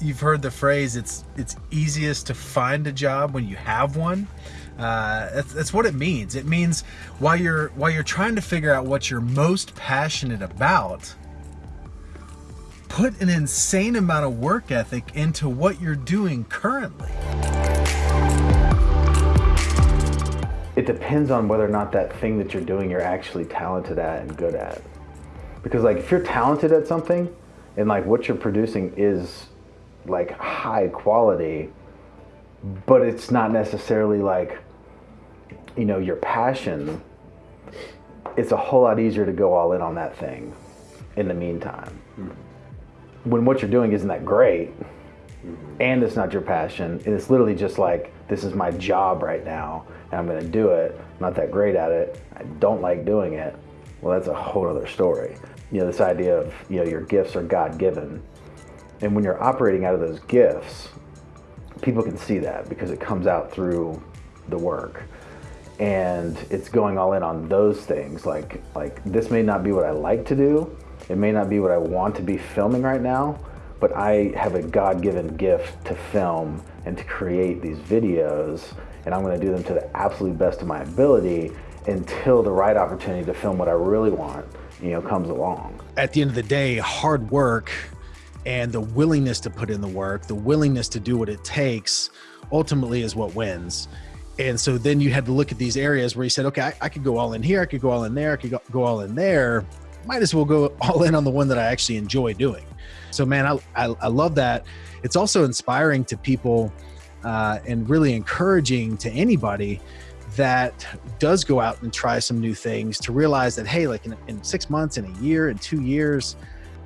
you've heard the phrase it's it's easiest to find a job when you have one. Uh, that's, that's what it means. It means while you're while you're trying to figure out what you're most passionate about put an insane amount of work ethic into what you're doing currently. It depends on whether or not that thing that you're doing you're actually talented at and good at. Because like if you're talented at something and like what you're producing is like high quality but it's not necessarily like you know your passion it's a whole lot easier to go all in on that thing in the meantime mm-hmm. when what you're doing isn't that great mm-hmm. and it's not your passion and it's literally just like this is my job right now and i'm going to do it I'm not that great at it i don't like doing it well that's a whole other story you know this idea of you know your gifts are god-given and when you're operating out of those gifts people can see that because it comes out through the work. And it's going all in on those things like like this may not be what i like to do. It may not be what i want to be filming right now but i have a god-given gift to film and to create these videos and i'm going to do them to the absolute best of my ability until the right opportunity to film what i really want you know comes along. At the end of the day hard work and the willingness to put in the work the willingness to do what it takes ultimately is what wins. And so then you had to look at these areas where you said okay I, I could go all in here i could go all in there i could go, go all in there. Might as well go all in on the one that i actually enjoy doing. So man i, I, I love that. It's also inspiring to people uh, and really encouraging to anybody that does go out and try some new things to realize that, hey, like in, in six months, in a year, in two years,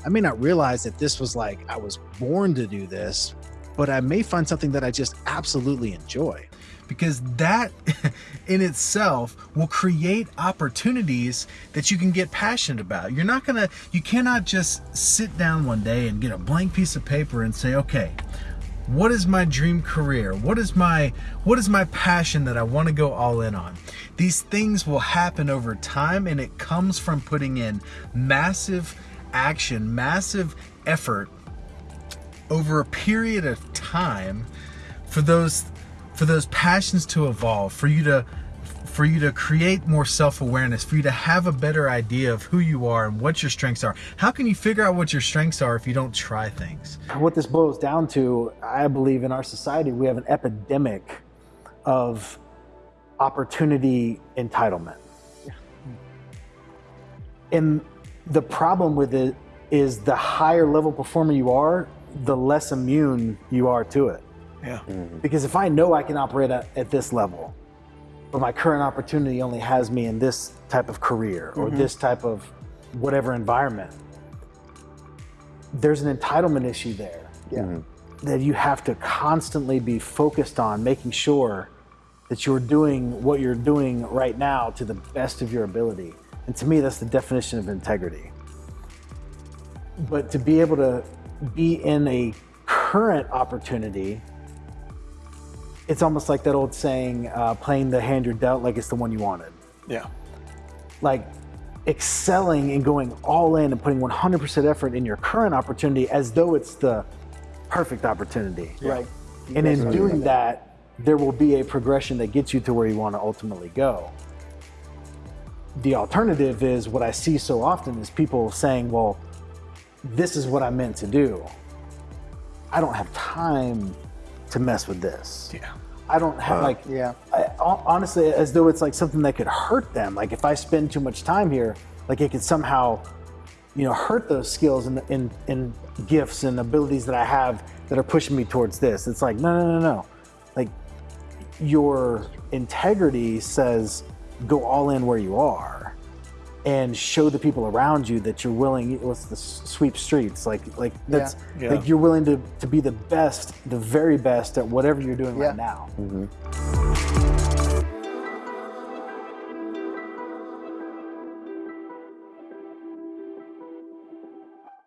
I may not realize that this was like I was born to do this, but I may find something that I just absolutely enjoy. Because that in itself will create opportunities that you can get passionate about. You're not gonna, you cannot just sit down one day and get a blank piece of paper and say, okay, what is my dream career what is my what is my passion that i want to go all in on these things will happen over time and it comes from putting in massive action massive effort over a period of time for those for those passions to evolve for you to for you to create more self-awareness, for you to have a better idea of who you are and what your strengths are. How can you figure out what your strengths are if you don't try things? What this boils down to, I believe in our society, we have an epidemic of opportunity entitlement. And the problem with it is the higher level performer you are, the less immune you are to it. Yeah. Mm-hmm. Because if I know I can operate at, at this level, but my current opportunity only has me in this type of career or mm-hmm. this type of whatever environment. There's an entitlement issue there yeah. mm-hmm. that you have to constantly be focused on making sure that you're doing what you're doing right now to the best of your ability. And to me, that's the definition of integrity. But to be able to be in a current opportunity it's almost like that old saying, uh, playing the hand you're dealt like it's the one you wanted. Yeah. Like excelling and going all in and putting 100% effort in your current opportunity as though it's the perfect opportunity. Yeah. Right. And in doing that, there will be a progression that gets you to where you want to ultimately go. The alternative is what I see so often is people saying, well, this is what I'm meant to do. I don't have time to mess with this. Yeah. I don't have uh-huh. like yeah. I, honestly, as though it's like something that could hurt them. Like if I spend too much time here, like it could somehow, you know, hurt those skills and and, and gifts and abilities that I have that are pushing me towards this. It's like no, no, no, no. Your integrity says go all in where you are and show the people around you that you're willing what's the sweep streets like like that's yeah. Yeah. like you're willing to, to be the best the very best at whatever you're doing yeah. right now mm-hmm.